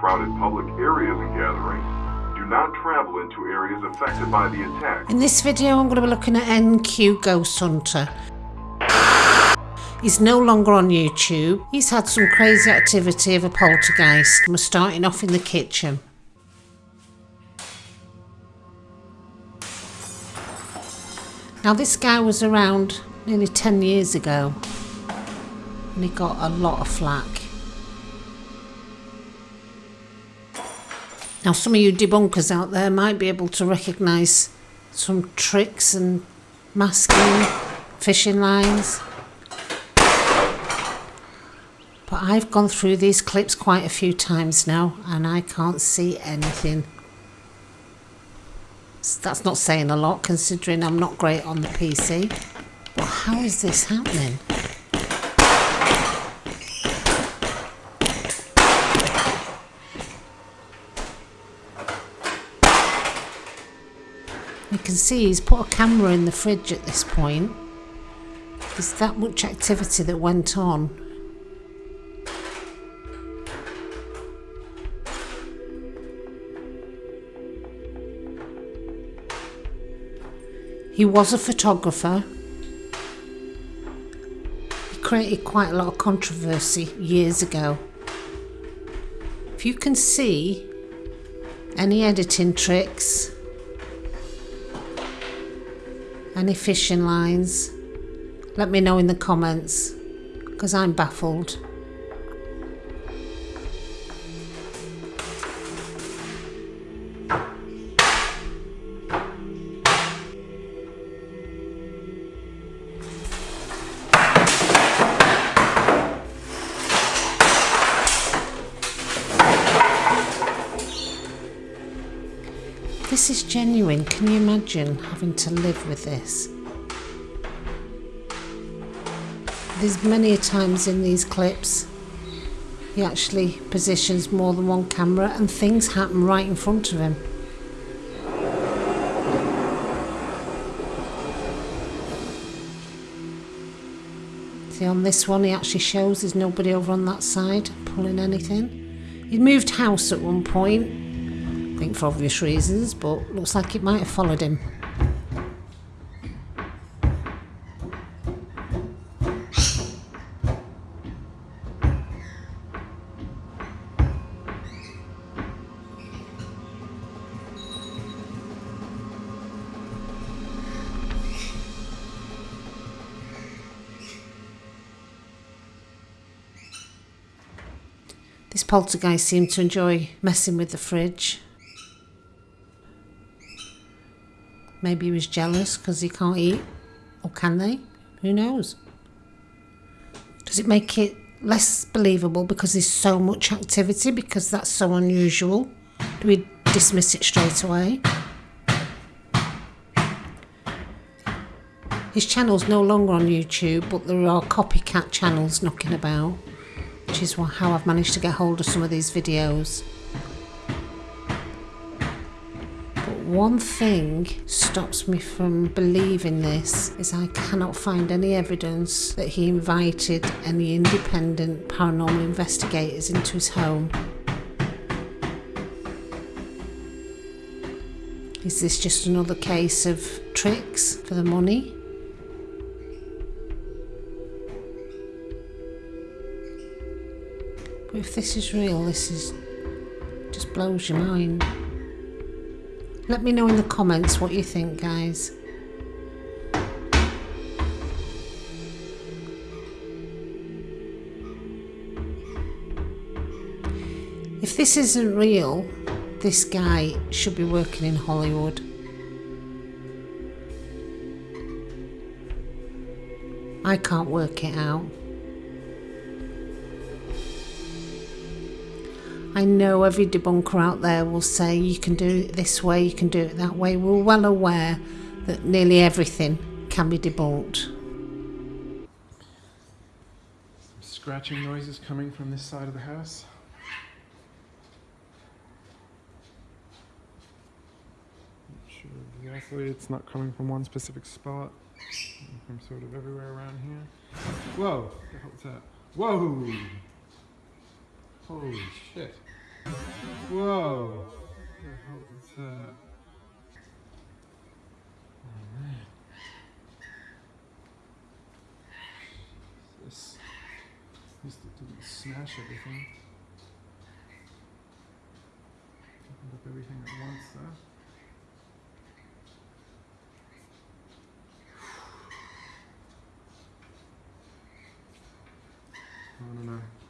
the gathering. Do not travel into areas affected by the attack. In this video, I'm going to be looking at NQ Ghost Hunter. He's no longer on YouTube. He's had some crazy activity of a poltergeist and we're starting off in the kitchen. Now this guy was around nearly 10 years ago and he got a lot of flack. Now some of you debunkers out there might be able to recognise some tricks and masking, fishing lines. But I've gone through these clips quite a few times now and I can't see anything. That's not saying a lot considering I'm not great on the PC. But how is this happening? You can see he's put a camera in the fridge at this point. There's that much activity that went on He was a photographer. He created quite a lot of controversy years ago. If you can see any editing tricks, any fishing lines, let me know in the comments because I'm baffled. This is genuine. Can you imagine having to live with this? There's many a times in these clips he actually positions more than one camera and things happen right in front of him. See on this one he actually shows there's nobody over on that side pulling anything. He'd moved house at one point think for obvious reasons, but looks like it might have followed him. This poltergeist seemed to enjoy messing with the fridge. Maybe he was jealous because he can't eat. Or can they? Who knows? Does it make it less believable because there's so much activity because that's so unusual? Do we dismiss it straight away? His channel's no longer on YouTube, but there are copycat channels knocking about, which is how I've managed to get hold of some of these videos. One thing stops me from believing this is I cannot find any evidence that he invited any independent paranormal investigators into his home. Is this just another case of tricks for the money? But if this is real, this is just blows your mind. Let me know in the comments what you think, guys. If this isn't real, this guy should be working in Hollywood. I can't work it out. I know every debunker out there will say you can do it this way, you can do it that way. We're well aware that nearly everything can be debunked. Some scratching noises coming from this side of the house. Not sure exactly, it's not coming from one specific spot. From sort of everywhere around here. Whoa, what the hell was that? Whoa! Holy shit. Whoa! This. Didn't smash everything. Opened up everything at once though. I don't know.